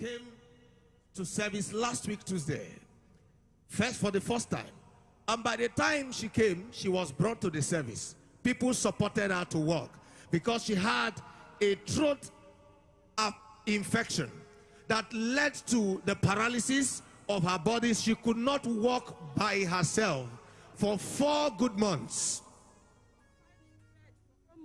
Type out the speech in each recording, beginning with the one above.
came to service last week Tuesday. First for the first time. And by the time she came, she was brought to the service. People supported her to work because she had a throat infection that led to the paralysis of her body. She could not walk by herself for four good months.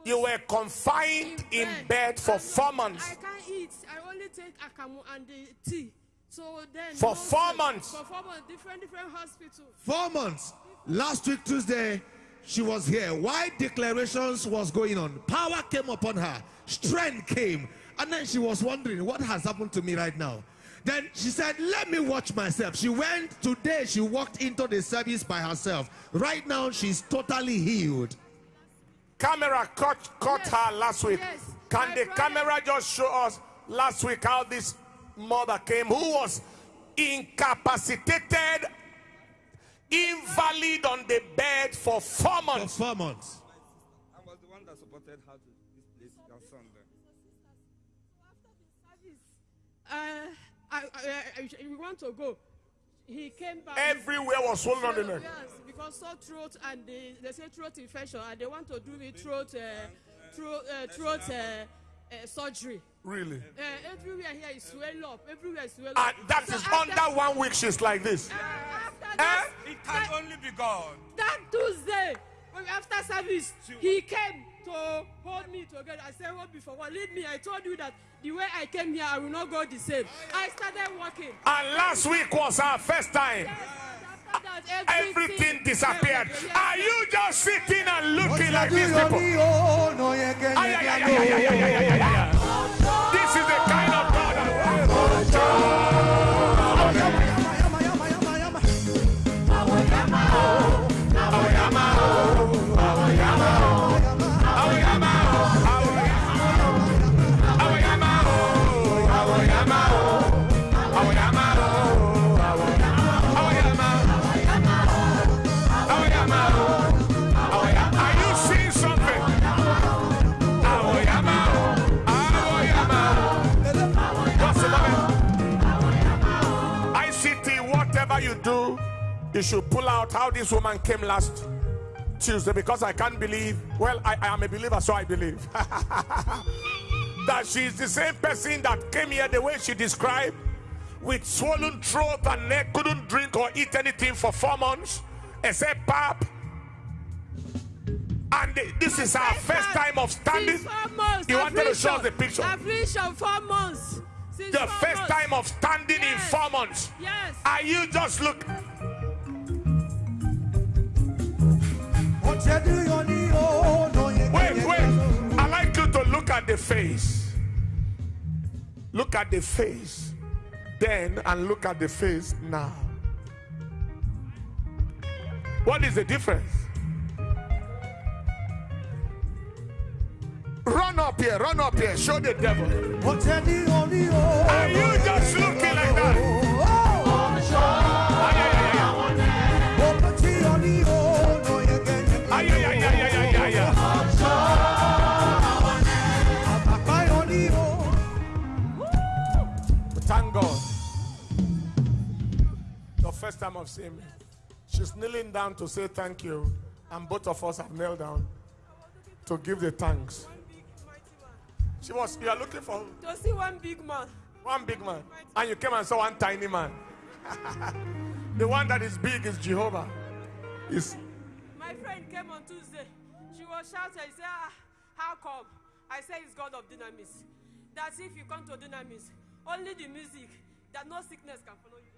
You were confined in bed for four months. I can't eat. I only take akamu and the tea. So then For no four food. months? For four months, different different hospitals. Four months. Last week, Tuesday, she was here. Why declarations was going on? Power came upon her. Strength came. And then she was wondering, what has happened to me right now? Then she said, let me watch myself. She went today, she walked into the service by herself. Right now, she's totally healed. Camera caught, caught Yes. her last week. Yes. Can My the brother- camera just show us last week how this mother came who was incapacitated, invalid on the bed for four For months? four months. I was the one that supported her to this place on Sunday. Uh, I, I, I, I, we want to go. He came back. Everywhere was swollen on the neck. Yes, because sore throat and they, they say throat infection and they want to do me throat uh, throat uh, throat uh, uh, surgery. Really? Uh, everywhere here is swell up. Everywhere is swell And up. that So is after- under one week, she's like this. Uh, after Eh? that, It can only be God. that Tuesday, after service, he came to hold me together. I said, "What before? What lead me?" I told you that the way I came here, I will not go the same. I started walking. And last week was our first time. After that, Everything disappeared. Yes. Are you just sitting and looking like these people? You should pull out how this woman came last Tuesday because I can't believe. Well, I, I am a believer, so I believe that she is the same person that came here the way she described with swollen throat and neck, couldn't drink or eat anything for four months except pap. And th- this is our first time of standing. Since four months. You wanted to show us the picture. Affliction, four months. Since The four first months. time of standing in four months. Yes. Are you just look? Wait, wait. I like you to look at the face. Look at the face. Then and look at the face now. What is the difference? Run up here, run up here, show the devil. Oh. Are you first time I've seen me. She's kneeling down to say thank you. And both of us have knelt down to give the thanks. One big mighty man. She was, you are looking for To see one big man. one big man. And you came and saw one tiny man. the one that is big is Jehovah. Is My friend came on Tuesday. She was shouting. I said, ah, How come? I said, It's God of dynamis. That's if you come to dynamis, only the music, that no sickness can follow you.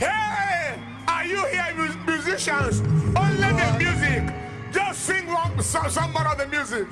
Hey, are you here, musicians? Only the music. Just sing one, some, some more of the music.